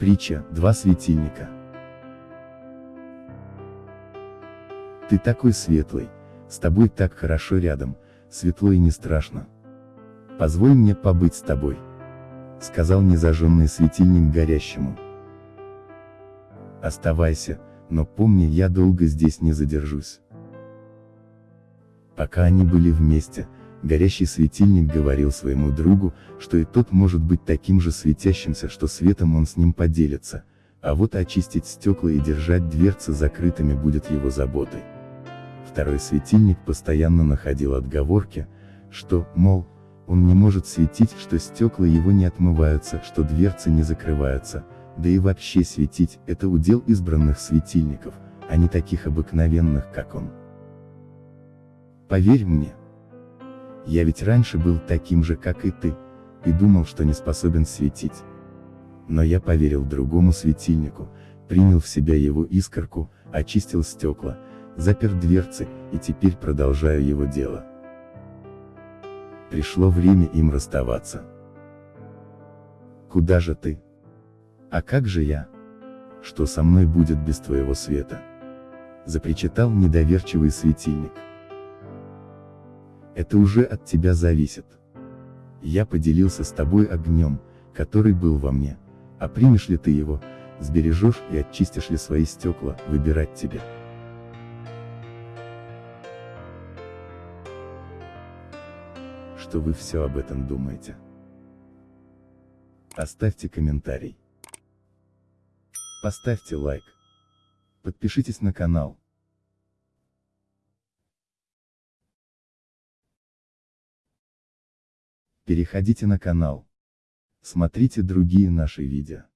Притча, два светильника. Ты такой светлый, с тобой так хорошо рядом, светло и не страшно. Позволь мне побыть с тобой. Сказал незажженный светильник горящему. Оставайся, но помни, я долго здесь не задержусь. Пока они были вместе, горящий светильник говорил своему другу, что и тот может быть таким же светящимся, что светом он с ним поделится, а вот очистить стекла и держать дверцы закрытыми будет его заботой. Второй светильник постоянно находил отговорки, что, мол, он не может светить, что стекла его не отмываются, что дверцы не закрываются, да и вообще светить – это удел избранных светильников, а не таких обыкновенных, как он. Поверь мне. Я ведь раньше был таким же, как и ты, и думал, что не способен светить. Но я поверил другому светильнику, принял в себя его искорку, очистил стекла, запер дверцы, и теперь продолжаю его дело. Пришло время им расставаться. Куда же ты? А как же я? Что со мной будет без твоего света? Запричитал недоверчивый светильник. Это уже от тебя зависит. Я поделился с тобой огнем, который был во мне, а примешь ли ты его, сбережешь и очистишь ли свои стекла, выбирать тебе. Что вы все об этом думаете? Оставьте комментарий. Поставьте лайк. Подпишитесь на канал. Переходите на канал. Смотрите другие наши видео.